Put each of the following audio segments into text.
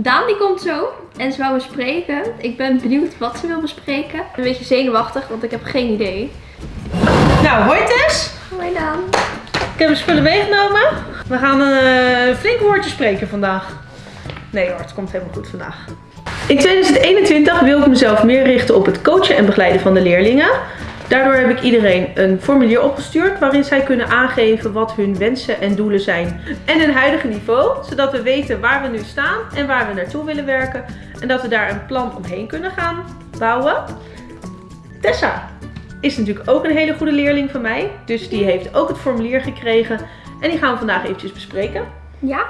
Daan die komt zo en ze wou bespreken. Ik ben benieuwd wat ze wil bespreken. Een beetje zenuwachtig, want ik heb geen idee. Nou, hoi Tess. Hoi Daan. Ik heb mijn spullen meegenomen. We gaan een eh, flink woordje spreken vandaag. Nee hoor, het komt helemaal goed vandaag. In 2021 wil ik mezelf meer richten op het coachen en begeleiden van de leerlingen. Daardoor heb ik iedereen een formulier opgestuurd waarin zij kunnen aangeven wat hun wensen en doelen zijn en hun huidige niveau, zodat we weten waar we nu staan en waar we naartoe willen werken en dat we daar een plan omheen kunnen gaan bouwen. Tessa is natuurlijk ook een hele goede leerling van mij, dus die heeft ook het formulier gekregen en die gaan we vandaag eventjes bespreken. Ja?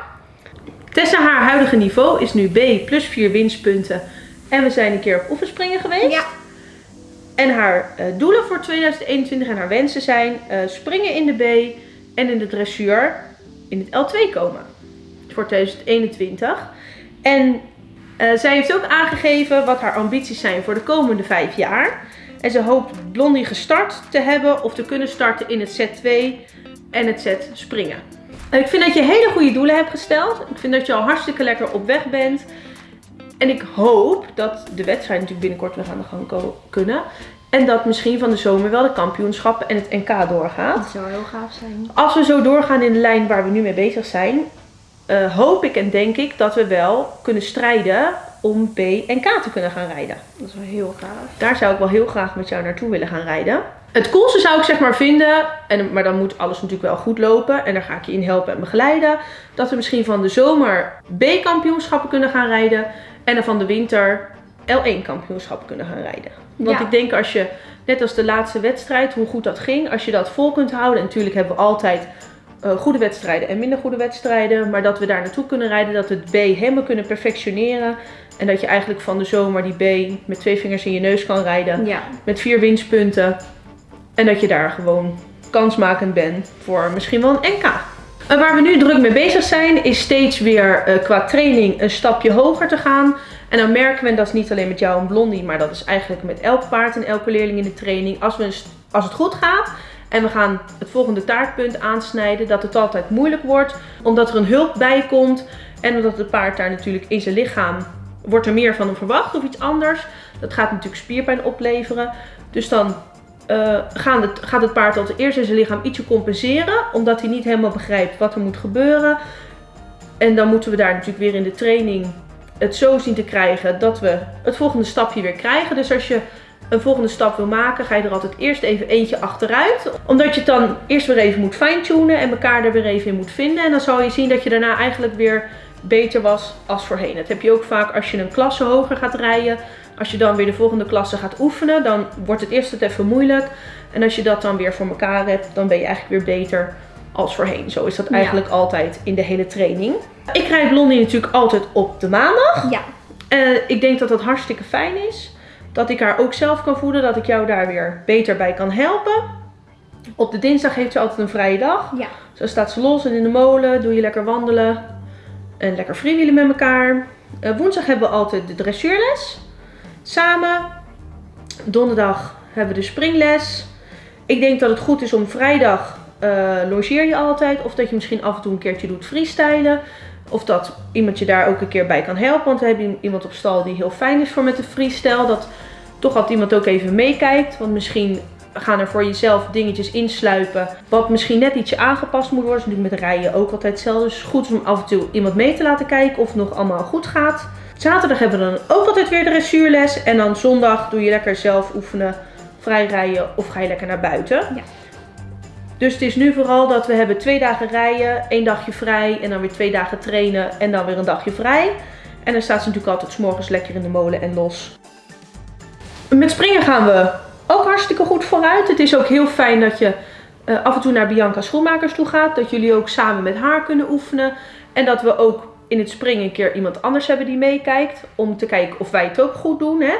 Tessa, haar huidige niveau is nu B plus 4 winstpunten en we zijn een keer op oefenspringen geweest. Ja. En haar eh, doelen voor 2021 en haar wensen zijn eh, springen in de B en in de dressuur in het L2 komen. Voor 2021. En eh, zij heeft ook aangegeven wat haar ambities zijn voor de komende vijf jaar. En ze hoopt Blondie gestart te hebben of te kunnen starten in het Z2 en het Z springen. ik vind dat je hele goede doelen hebt gesteld. Ik vind dat je al hartstikke lekker op weg bent. En ik hoop dat de wedstrijd natuurlijk binnenkort weer aan de gang kunnen. En dat misschien van de zomer wel de kampioenschappen en het NK doorgaat. Dat zou heel gaaf zijn. Als we zo doorgaan in de lijn waar we nu mee bezig zijn, uh, hoop ik en denk ik dat we wel kunnen strijden om B en K te kunnen gaan rijden. Dat is wel heel gaaf. Daar zou ik wel heel graag met jou naartoe willen gaan rijden. Het coolste zou ik zeg maar vinden, en, maar dan moet alles natuurlijk wel goed lopen. En daar ga ik je in helpen en begeleiden. Dat we misschien van de zomer B-kampioenschappen kunnen gaan rijden. En dan van de winter L1 kampioenschappen kunnen gaan rijden. Want ik denk als je, net als de laatste wedstrijd, hoe goed dat ging. Als je dat vol kunt houden. En natuurlijk hebben we altijd uh, goede wedstrijden en minder goede wedstrijden. Maar dat we daar naartoe kunnen rijden. Dat we het B helemaal kunnen perfectioneren. En dat je eigenlijk van de zomer die B met twee vingers in je neus kan rijden. Ja. Met vier winstpunten. En dat je daar gewoon kansmakend bent voor misschien wel een NK. En waar we nu druk mee bezig zijn is steeds weer uh, qua training een stapje hoger te gaan. En dan merken we, en dat is niet alleen met jou en Blondie, maar dat is eigenlijk met elk paard en elke leerling in de training. Als, we, als het goed gaat en we gaan het volgende taartpunt aansnijden, dat het altijd moeilijk wordt. Omdat er een hulp bij komt en omdat het paard daar natuurlijk in zijn lichaam wordt er meer van verwacht of iets anders. Dat gaat natuurlijk spierpijn opleveren. Dus dan het, gaat het paard altijd eerst in zijn lichaam ietsje compenseren. Omdat hij niet helemaal begrijpt wat er moet gebeuren. En dan moeten we daar natuurlijk weer in de training het zo zien te krijgen dat we het volgende stapje weer krijgen. Dus als je een volgende stap wil maken, ga je er altijd eerst even eentje achteruit. Omdat je het dan eerst weer even moet fine-tunen en elkaar er weer even in moet vinden. En dan zal je zien dat je daarna eigenlijk weer beter was als voorheen. Dat heb je ook vaak als je een klasse hoger gaat rijden. Als je dan weer de volgende klasse gaat oefenen, dan wordt het eerst het even moeilijk. En als je dat dan weer voor elkaar hebt, dan ben je eigenlijk weer beter als voorheen. Zo is dat eigenlijk altijd in de hele training. Ik rijd Blondie natuurlijk altijd op de maandag. Ja. Uh, ik denk dat dat hartstikke fijn is. Dat ik haar ook zelf kan voeden. Dat ik jou daar weer beter bij kan helpen. Op de dinsdag heeft ze altijd een vrije dag. Ja. Zo staat ze los en in de molen. Doe je lekker wandelen. En lekker freewheelen met elkaar. Uh, woensdag hebben we altijd de dressuurles. Samen. Donderdag hebben we de springles. Ik denk dat het goed is om vrijdag uh, logeer je altijd. Of dat je misschien af en toe een keertje doet freestylen. Of dat iemand je daar ook een keer bij kan helpen. Want we hebben iemand op stal die heel fijn is voor met de freestyle. Dat toch altijd iemand ook even meekijkt. Want misschien gaan er voor jezelf dingetjes insluipen. Wat misschien net ietsje aangepast moet worden. Natuurlijk met rijden ook altijd hetzelfde. Dus is goed om af en toe iemand mee te laten kijken of het nog allemaal goed gaat. Zaterdag hebben we dan ook altijd weer de dressuurles. En dan zondag doe je lekker zelf oefenen, vrij rijden of ga je lekker naar buiten. Ja. Dus het is nu vooral dat we hebben twee dagen rijden, één dagje vrij en dan weer twee dagen trainen en dan weer een dagje vrij. En dan staat ze natuurlijk altijd s morgens lekker in de molen en los. Met springen gaan we ook hartstikke goed vooruit. Het is ook heel fijn dat je uh, af en toe naar Bianca Schoenmakers toe gaat. Dat jullie ook samen met haar kunnen oefenen. En dat we ook in het springen een keer iemand anders hebben die meekijkt. Om te kijken of wij het ook goed doen. Hè?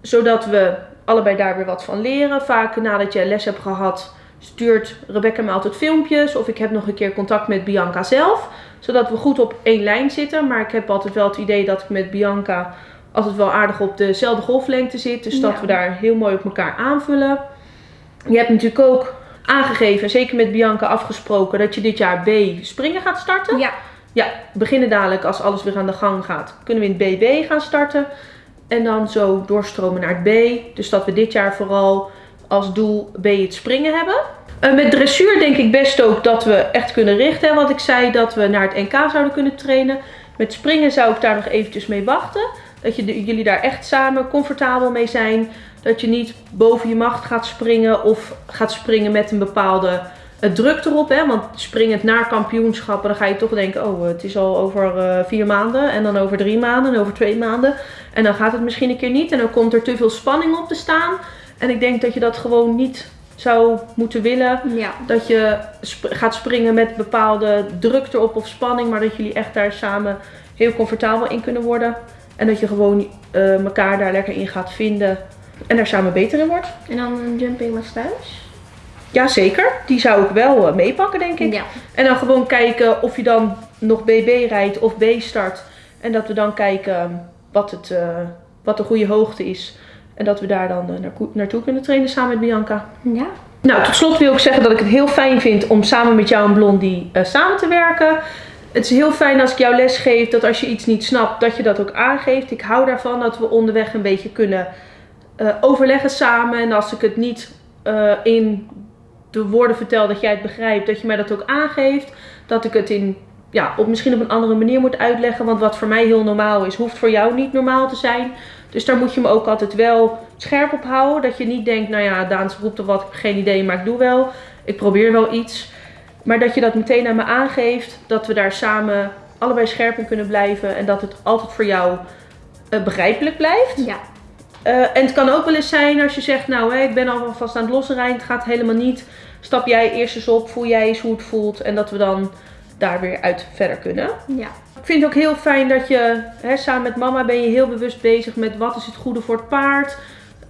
Zodat we allebei daar weer wat van leren. Vaak nadat je les hebt gehad stuurt Rebecca me altijd filmpjes. Of ik heb nog een keer contact met Bianca zelf. Zodat we goed op één lijn zitten. Maar ik heb altijd wel het idee dat ik met Bianca altijd wel aardig op dezelfde golflengte zit. Dus dat we daar heel mooi op elkaar aanvullen. Je hebt natuurlijk ook aangegeven, zeker met Bianca afgesproken, dat je dit jaar B springen gaat starten. Ja. Ja, beginnen dadelijk als alles weer aan de gang gaat. Kunnen we in het BB gaan starten. En dan zo doorstromen naar het B. Dus dat we dit jaar vooral als doel B het springen hebben. Eh, met dressuur denk ik best ook dat we echt kunnen richten. Want ik zei dat we naar het NK zouden kunnen trainen. Met springen zou ik daar nog eventjes mee wachten. Dat je, jullie daar echt samen comfortabel mee zijn. Dat je niet boven je macht gaat springen of gaat springen met een bepaalde eh, druk erop. Hè? Want springend naar kampioenschappen, dan ga je toch denken, oh het is al over eh, vier maanden. En dan over drie maanden en over twee maanden. En dan gaat het misschien een keer niet. En dan komt er te veel spanning op te staan. En ik denk dat je dat gewoon niet zou moeten willen. Ja. Dat je sp- gaat springen met bepaalde druk erop of spanning. Maar dat jullie echt daar samen heel comfortabel in kunnen worden. En dat je gewoon eh, elkaar daar lekker in gaat vinden. En daar samen beter in wordt. En dan een jumping massage. Jazeker, die zou ik wel eh, meepakken denk ik. Ja. En dan gewoon kijken of je dan nog BB rijdt of B start. En dat we dan kijken ehm, wat, het, eh, wat de goede hoogte is. En dat we daar dan eh, naar, naartoe kunnen trainen samen met Bianca. Ja. Nou, tot slot wil ik zeggen dat ik het heel fijn vind om samen met jou en Blondie samen te werken. Het is heel fijn als ik jou les geef, dat als je iets niet snapt, dat je dat ook aangeeft. Ik hou daarvan dat we onderweg een beetje kunnen overleggen samen. En als ik het niet in de woorden vertel dat jij het begrijpt, dat je mij dat ook aangeeft. Dat ik het in, ja, op misschien op een andere manier moet uitleggen. Want wat voor mij heel normaal is, hoeft voor jou niet normaal te zijn. Dus daar moet je me ook altijd wel scherp op houden. Dat je niet denkt, nou ja, Daans roept of wat, ik heb geen idee, maar ik doe wel. Ik probeer wel iets. Maar dat je dat meteen aan me aangeeft. Dat we daar samen allebei scherp in kunnen blijven. En dat het altijd voor jou eh, begrijpelijk blijft. Ja. Eh, en het kan ook wel eens zijn als je zegt, nou ik ben alvast aan het losrijden, het gaat helemaal niet. Stap jij eerst eens op, voel jij eens hoe het voelt. En dat we dan daar weer uit verder kunnen. Ja. Ik vind het ook heel fijn dat je, hè, samen met mama ben je heel bewust bezig met wat is het goede voor het paard.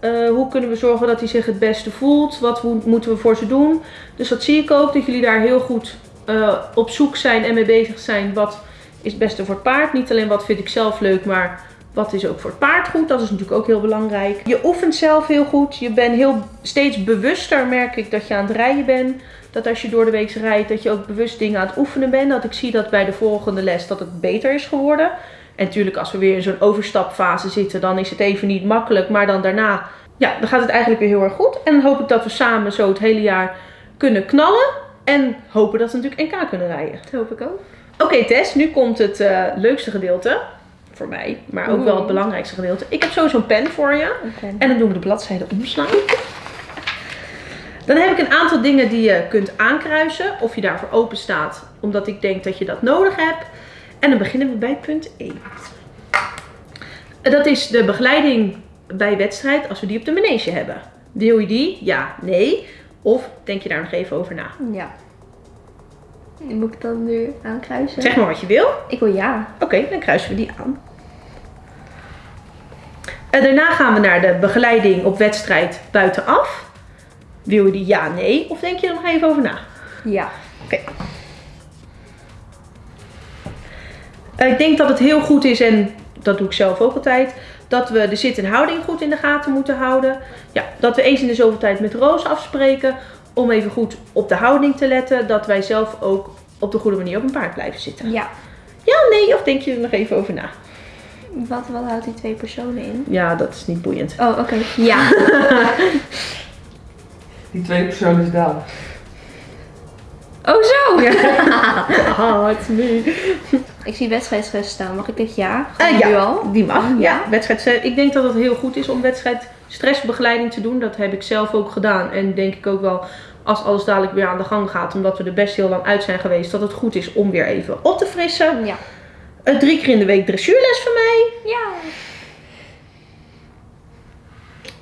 Eh, hoe kunnen we zorgen dat hij zich het beste voelt? Wat mo- moeten we voor ze doen? Dus dat zie ik ook, dat jullie daar heel goed eh, op zoek zijn en mee bezig zijn. Wat is het beste voor het paard? Niet alleen wat vind ik zelf leuk, maar wat is ook voor het paard goed? Dat is natuurlijk ook heel belangrijk. Je oefent zelf heel goed. Je bent heel, steeds bewuster, merk ik, dat je aan het rijden bent. Dat als je door de week rijdt, dat je ook bewust dingen aan het oefenen bent. Dat ik zie dat bij de volgende les dat het beter is geworden. En natuurlijk, als we weer in zo'n overstapfase zitten, dan is het even niet makkelijk. Maar dan daarna, ja, dan gaat het eigenlijk weer heel erg goed. En dan hoop ik dat we samen zo het hele jaar kunnen knallen. En hopen dat we natuurlijk NK kunnen rijden. Dat hoop ik ook. Oké Tess, nu komt het eh, leukste gedeelte. Voor mij, maar ook wel het belangrijkste gedeelte. Ik heb sowieso een pen voor je. En dan doen we de bladzijde omslaan. Dan heb ik een aantal dingen die je kunt aankruisen. Of je daarvoor open staat, omdat ik denk dat je dat nodig hebt. En dan beginnen we bij punt 1. Dat is de begeleiding bij wedstrijd als we die op de manege hebben. Wil je die? Ja, nee. Of denk je daar nog even over na? Ja. Moet ik dan nu aankruisen? Zeg maar wat je wil. Ik wil ja. Oké, dan kruisen we die aan. En daarna gaan we naar de begeleiding op wedstrijd buitenaf. Wil je die ja, nee? Of denk je er nog even over na? Ja. Eh, Ik denk dat het heel goed is, en dat doe ik zelf ook altijd, dat we de zit en houding goed in de gaten moeten houden. Ja, dat we eens in de zoveel tijd met Roos afspreken om even goed op de houding te letten. Dat wij zelf ook op de goede manier op een paard blijven zitten. Ja. Ja, nee, of denk je er nog even over na? Wat, wat houdt die twee personen in? Ja, dat is niet boeiend. Oh, oké. Ja. Die tweede persoon is Daan. Oh, zo. Hard me. Ik zie wedstrijdstress staan. Mag ik dit ja? Gewoon ja, nu al? die mag. Ja. Ja. Wedstrijd, ik denk dat het heel goed is om wedstrijd stressbegeleiding te doen. Dat heb ik zelf ook gedaan. En denk ik ook wel als alles dadelijk weer aan de gang gaat. Omdat we er best heel lang uit zijn geweest. Dat het goed is om weer even op te frissen. Ja. Eh, drie keer in de week dressuurles van mij. Ja.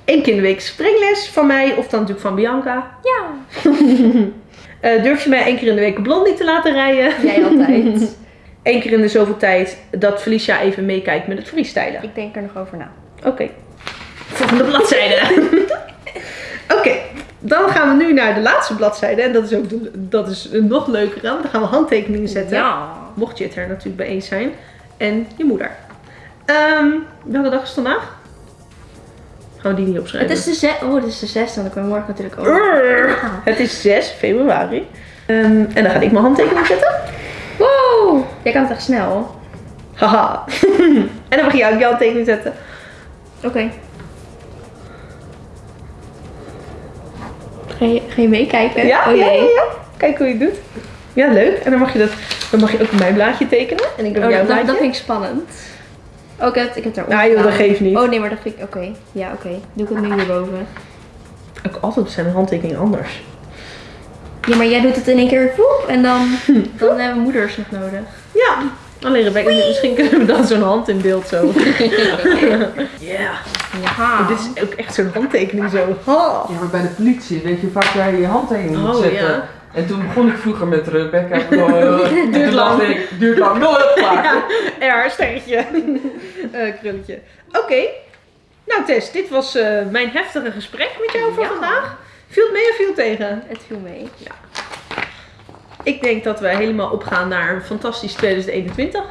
Eén keer in de week springles van mij. Of dan natuurlijk van Bianca. Ja. Eh, durf je mij één keer in de week een blondie te laten rijden? Jij altijd. Eén keer in de zoveel tijd dat Felicia even meekijkt met het freestylen. ik denk er nog over na. Oké. Volgende bladzijde. Oké, dan gaan we nu naar de laatste bladzijde. En dat is ook de- dat is een nog leuker. Want dan gaan we handtekeningen zetten. Ja. Mocht je het er natuurlijk bij eens zijn. En je moeder. Ehm, welke dag is het vandaag? Gaan we die niet opschrijven? Het is de zes. Oh, het is de zesde. Want ik ben morgen natuurlijk ook. Urgh. Ah. Het is 6 februari. Ehm, en dan ga ik mijn handtekening zetten. Wow. Jij kan het echt snel. Haha. en dan mag je ook je handtekening zetten. Oké. Ga je, ga je meekijken? Ja, oh ja, ja, ja. Kijk hoe je het doet. Ja, leuk. En dan mag je, dat, dan mag je ook mijn blaadje tekenen. En ik doe Oh, jouw dat, dat, blaadje. vind ik spannend. Oh, ik heb, ik heb daar Ja, joh, dat geeft niet. Oh nee, maar dat vind ik... Oké. Ja, oké. Doe ik het nu hierboven. Ook altijd zijn handtekening anders. Ja, maar jij doet het in één keer voep en dan, dan hebben moeders nog nodig. Ja. Alleen Rebecca, misschien kunnen we dan zo'n hand in beeld zo. Ja. Ja. Oh, dit is ook echt zo'n handtekening zo. Ha. Ja, maar bij de politie weet je vaak jij je handtekening moet Oh, zetten. ja. En toen begon ik vroeger met Rebecca. en duurt lang. Ik, duurt lang. Nooit een plaatje. Ja, sterretje. Eh, krulletje. Oké. Nou Tess, dit was eh, mijn heftige gesprek met jou voor vandaag. Viel het mee of viel het tegen? Het viel mee. Ja. Ik denk dat we helemaal opgaan naar een fantastisch 2021.